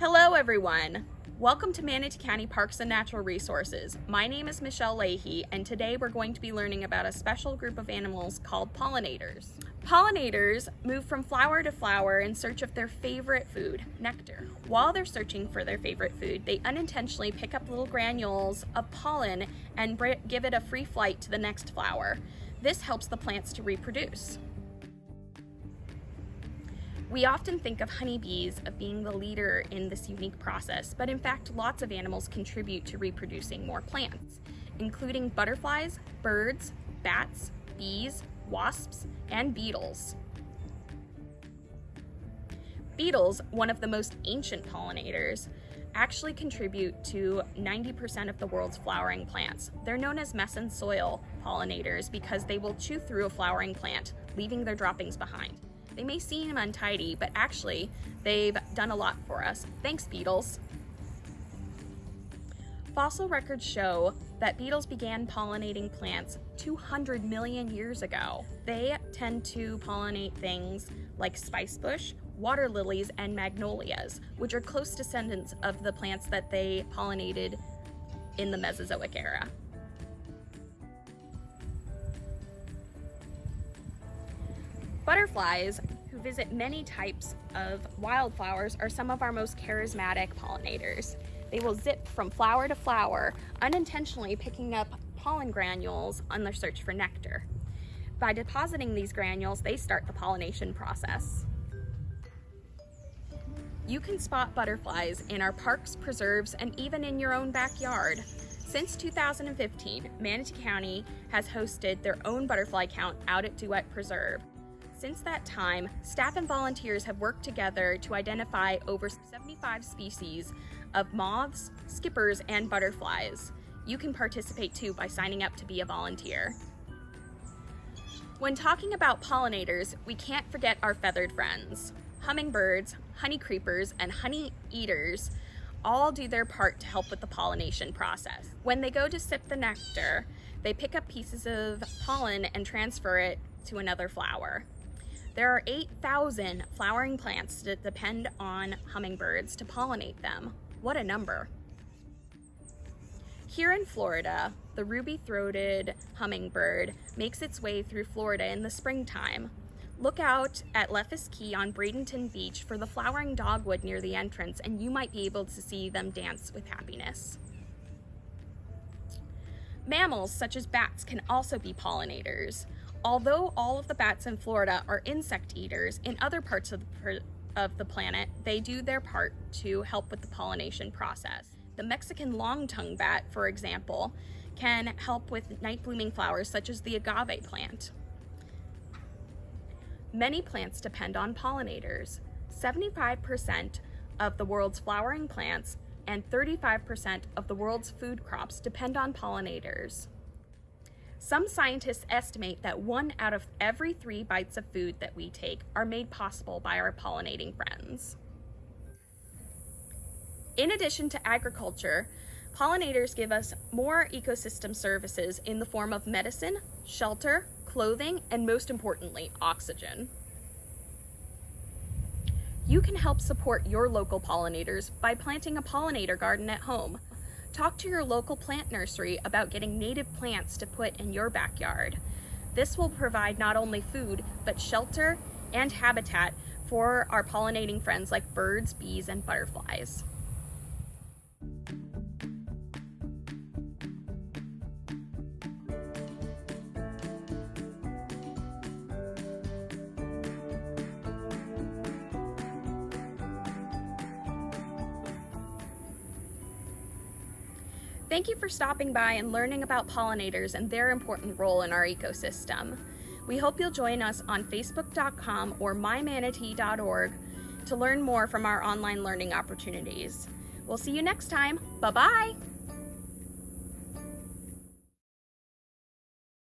Hello everyone! Welcome to Manatee County Parks and Natural Resources. My name is Michelle Leahy and today we're going to be learning about a special group of animals called pollinators. Pollinators move from flower to flower in search of their favorite food, nectar. While they're searching for their favorite food, they unintentionally pick up little granules of pollen and give it a free flight to the next flower. This helps the plants to reproduce. We often think of honeybees of being the leader in this unique process, but in fact, lots of animals contribute to reproducing more plants, including butterflies, birds, bats, bees, wasps, and beetles. Beetles, one of the most ancient pollinators, actually contribute to 90% of the world's flowering plants. They're known as mess and soil pollinators because they will chew through a flowering plant, leaving their droppings behind. They may seem untidy, but actually they've done a lot for us. Thanks, beetles. Fossil records show that beetles began pollinating plants 200 million years ago. They tend to pollinate things like spicebush, water lilies, and magnolias, which are close descendants of the plants that they pollinated in the Mesozoic era. Butterflies, who visit many types of wildflowers, are some of our most charismatic pollinators. They will zip from flower to flower, unintentionally picking up pollen granules on their search for nectar. By depositing these granules, they start the pollination process. You can spot butterflies in our parks, preserves, and even in your own backyard. Since 2015, Manatee County has hosted their own butterfly count out at Duette Preserve. Since that time, staff and volunteers have worked together to identify over 75 species of moths, skippers, and butterflies. You can participate too by signing up to be a volunteer. When talking about pollinators, we can't forget our feathered friends. Hummingbirds, honey creepers, and honey eaters all do their part to help with the pollination process. When they go to sip the nectar, they pick up pieces of pollen and transfer it to another flower. There are 8,000 flowering plants that depend on hummingbirds to pollinate them. What a number. Here in Florida, the ruby-throated hummingbird makes its way through Florida in the springtime. Look out at Leffis Key on Bradenton Beach for the flowering dogwood near the entrance and you might be able to see them dance with happiness. Mammals such as bats can also be pollinators. Although all of the bats in Florida are insect eaters, in other parts of the, of the planet, they do their part to help with the pollination process. The Mexican long-tongue bat, for example, can help with night blooming flowers such as the agave plant. Many plants depend on pollinators. 75% of the world's flowering plants and 35% of the world's food crops depend on pollinators. Some scientists estimate that one out of every three bites of food that we take are made possible by our pollinating friends. In addition to agriculture, pollinators give us more ecosystem services in the form of medicine, shelter, clothing, and most importantly, oxygen. You can help support your local pollinators by planting a pollinator garden at home. Talk to your local plant nursery about getting native plants to put in your backyard. This will provide not only food, but shelter and habitat for our pollinating friends like birds, bees, and butterflies. Thank you for stopping by and learning about pollinators and their important role in our ecosystem. We hope you'll join us on facebook.com or mymanatee.org to learn more from our online learning opportunities. We'll see you next time. Bye-bye.